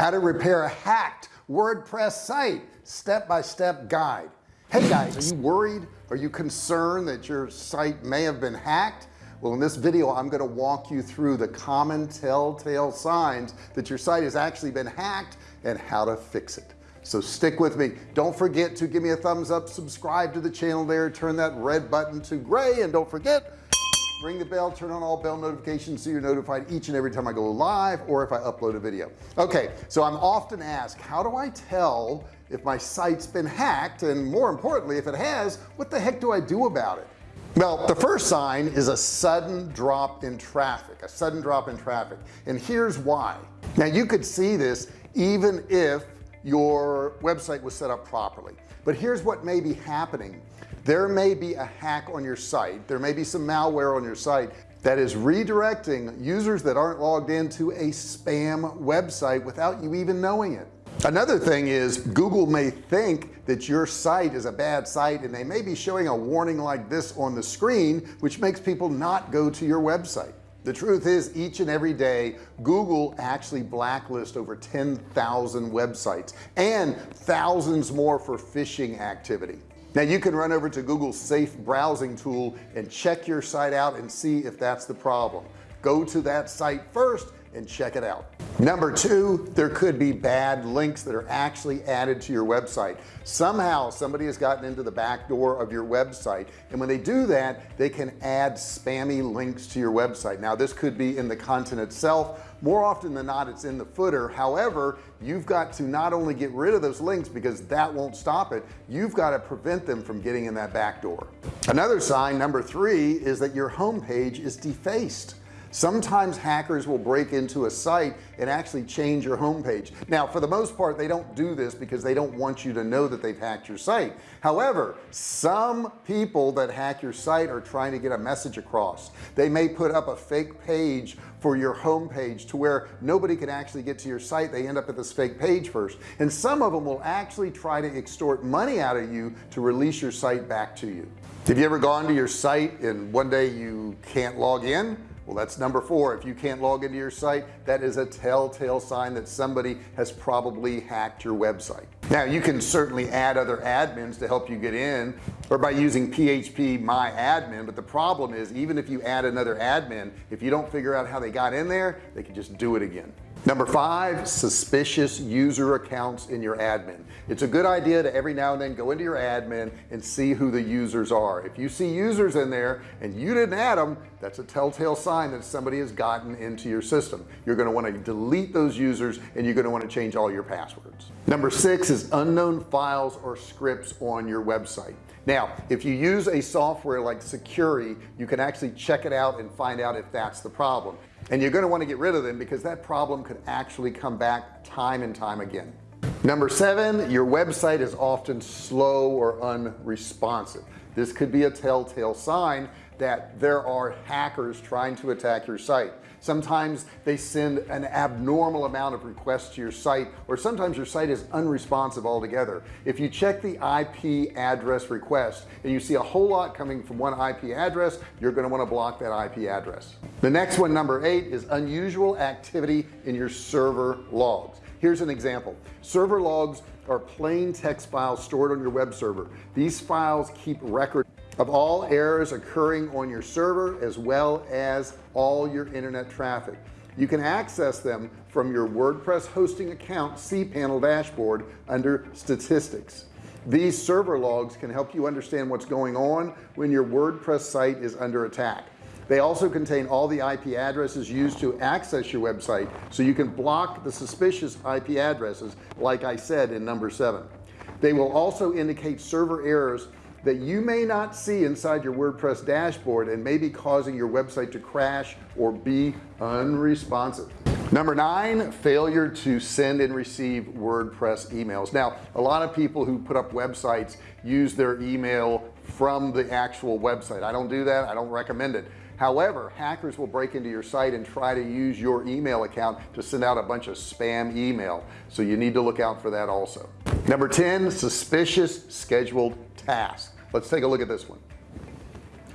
how to repair a hacked WordPress site step-by-step guide. Hey guys are you worried? Are you concerned that your site may have been hacked? Well in this video I'm going to walk you through the common telltale signs that your site has actually been hacked and how to fix it. So stick with me. Don't forget to give me a thumbs up subscribe to the channel there turn that red button to gray and don't forget ring the bell turn on all bell notifications so you're notified each and every time I go live or if I upload a video. Okay so I'm often asked how do I tell if my site's been hacked? And more importantly if it has what the heck do I do about it? Well the first sign is a sudden drop in traffic a sudden drop in traffic. And here's why. Now you could see this even if your website was set up properly. But here's what may be happening. There may be a hack on your site. There may be some malware on your site that is redirecting users that aren't logged into a spam website without you even knowing it. Another thing is Google may think that your site is a bad site and they may be showing a warning like this on the screen which makes people not go to your website the truth is each and every day Google actually blacklist over 10,000 websites and thousands more for phishing activity. Now you can run over to Google's safe browsing tool and check your site out and see if that's the problem. Go to that site first and check it out. Number two there could be bad links that are actually added to your website. Somehow somebody has gotten into the back door of your website and when they do that they can add spammy links to your website. Now this could be in the content itself. More often than not it's in the footer. However you've got to not only get rid of those links because that won't stop it you've got to prevent them from getting in that back door. Another sign number three is that your home page is defaced sometimes hackers will break into a site and actually change your homepage. Now for the most part they don't do this because they don't want you to know that they've hacked your site. However some people that hack your site are trying to get a message across. They may put up a fake page for your homepage to where nobody can actually get to your site. They end up at this fake page first. And some of them will actually try to extort money out of you to release your site back to you. Have you ever gone to your site and one day you can't log in well that's number four. If you can't log into your site that is a telltale sign that somebody has probably hacked your website. Now you can certainly add other admins to help you get in or by using phpMyAdmin but the problem is even if you add another admin if you don't figure out how they got in there they can just do it again number five suspicious user accounts in your admin. It's a good idea to every now and then go into your admin and see who the users are. If you see users in there and you didn't add them that's a telltale sign that somebody has gotten into your system. You're going to want to delete those users and you're going to want to change all your passwords. Number six is unknown files or scripts on your website. Now if you use a software like Sucuri you can actually check it out and find out if that's the problem and you're going to want to get rid of them because that problem could actually come back time and time again number seven your website is often slow or unresponsive. This could be a telltale sign that there are hackers trying to attack your site. Sometimes they send an abnormal amount of requests to your site or sometimes your site is unresponsive altogether. If you check the IP address request and you see a whole lot coming from one IP address you're going to want to block that IP address. The next one number eight is unusual activity in your server logs here's an example. Server logs are plain text files stored on your web server. These files keep record of all errors occurring on your server as well as all your internet traffic. You can access them from your WordPress hosting account cPanel dashboard under statistics. These server logs can help you understand what's going on when your WordPress site is under attack they also contain all the IP addresses used to access your website so you can block the suspicious IP addresses like I said in number seven. They will also indicate server errors that you may not see inside your WordPress dashboard and may be causing your website to crash or be unresponsive. Number nine failure to send and receive WordPress emails. Now a lot of people who put up websites use their email from the actual website. I don't do that. I don't recommend it however hackers will break into your site and try to use your email account to send out a bunch of spam email. So you need to look out for that also. Number 10 suspicious scheduled tasks. Let's take a look at this one.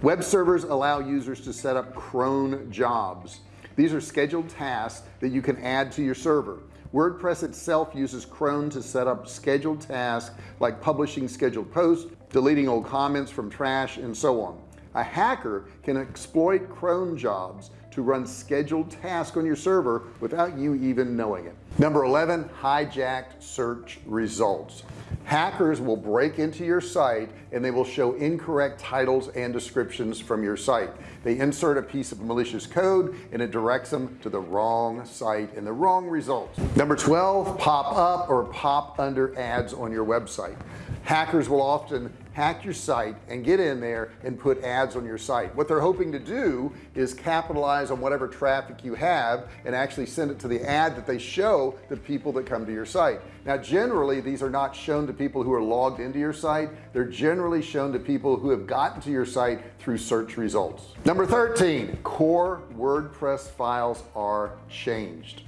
Web servers allow users to set up cron jobs. These are scheduled tasks that you can add to your server. WordPress itself uses cron to set up scheduled tasks like publishing scheduled posts deleting old comments from trash and so on a hacker can exploit cron jobs to run scheduled tasks on your server without you even knowing it. Number 11 hijacked search results. Hackers will break into your site and they will show incorrect titles and descriptions from your site. They insert a piece of malicious code and it directs them to the wrong site and the wrong results. Number 12 pop up or pop under ads on your website hackers will often hack your site and get in there and put ads on your site. What they're hoping to do is capitalize on whatever traffic you have and actually send it to the ad that they show the people that come to your site. Now generally these are not shown to people who are logged into your site. They're generally shown to people who have gotten to your site through search results. Number 13 core WordPress files are changed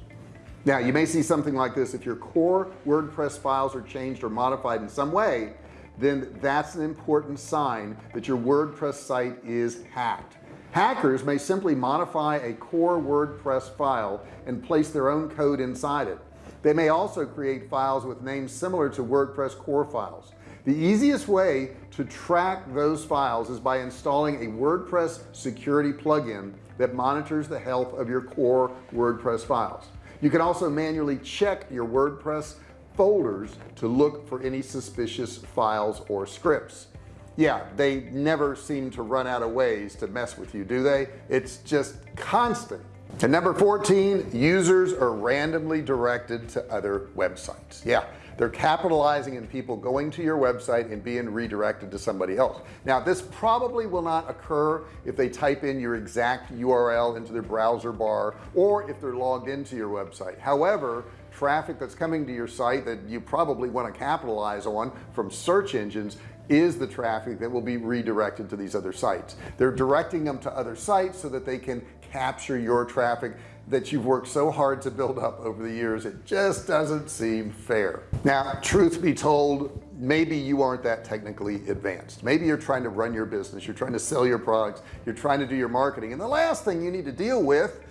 now you may see something like this. If your core WordPress files are changed or modified in some way then that's an important sign that your WordPress site is hacked. Hackers may simply modify a core WordPress file and place their own code inside it. They may also create files with names similar to WordPress core files. The easiest way to track those files is by installing a WordPress security plugin that monitors the health of your core WordPress files you can also manually check your WordPress folders to look for any suspicious files or scripts. Yeah they never seem to run out of ways to mess with you do they? It's just constant. And number 14 users are randomly directed to other websites. Yeah they're capitalizing in people going to your website and being redirected to somebody else. Now this probably will not occur if they type in your exact URL into their browser bar or if they're logged into your website. However traffic that's coming to your site that you probably want to capitalize on from search engines is the traffic that will be redirected to these other sites. They're directing them to other sites so that they can capture your traffic that you've worked so hard to build up over the years it just doesn't seem fair. Now truth be told maybe you aren't that technically advanced. Maybe you're trying to run your business you're trying to sell your products you're trying to do your marketing and the last thing you need to deal with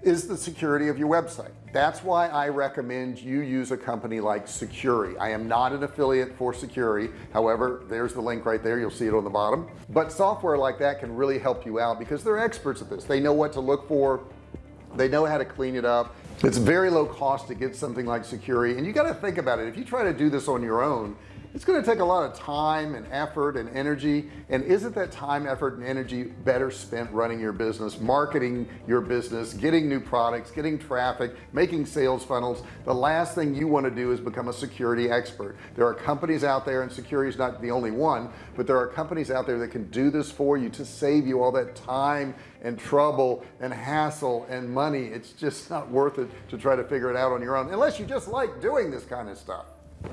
is the security of your website. That's why I recommend you use a company like Sucuri I am not an affiliate for Sucuri however there's the link right there. You'll see it on the bottom. But software like that can really help you out because they're experts at this. They know what to look for they know how to clean it up. It's very low cost to get something like Sucuri and you got to think about it. If you try to do this on your own it's going to take a lot of time and effort and energy and isn't that time effort and energy better spent running your business marketing your business getting new products getting traffic making sales funnels? The last thing you want to do is become a Sucuri expert. There are companies out there and security is not the only one but there are companies out there that can do this for you to save you all that time and trouble and hassle and money. It's just not worth it to try to figure it out on your own unless you just like doing this kind of stuff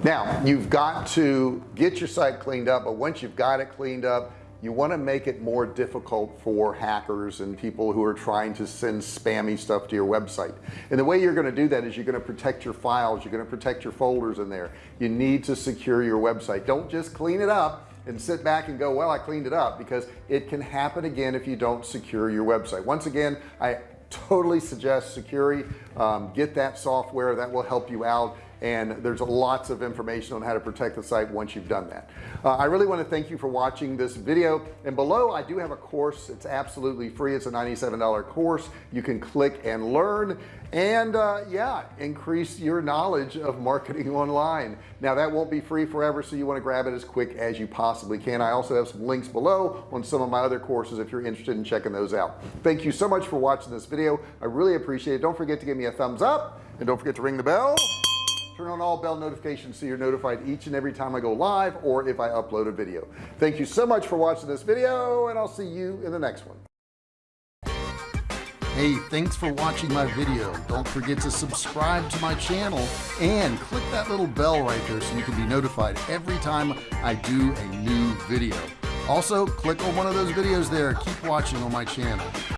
now you've got to get your site cleaned up but once you've got it cleaned up you want to make it more difficult for hackers and people who are trying to send spammy stuff to your website. And the way you're going to do that is you're going to protect your files you're going to protect your folders in there. You need to secure your website. Don't just clean it up and sit back and go well I cleaned it up because it can happen again if you don't secure your website. Once again I totally suggest Sucuri um, get that software that will help you out and there's lots of information on how to protect the site once you've done that. Uh, I really want to thank you for watching this video. And below I do have a course. It's absolutely free. It's a $97 course. You can click and learn. And uh, yeah increase your knowledge of marketing online. Now that won't be free forever so you want to grab it as quick as you possibly can. I also have some links below on some of my other courses if you're interested in checking those out. Thank you so much for watching this video. I really appreciate it. Don't forget to give me a thumbs up. And don't forget to ring the bell turn on all bell notifications so you're notified each and every time I go live or if I upload a video thank you so much for watching this video and I'll see you in the next one Hey, thanks for watching my video. Don't forget to subscribe to my channel and click that little bell right there so you can be notified every time I do a new video. Also, click on one of those videos there. Keep watching on my channel.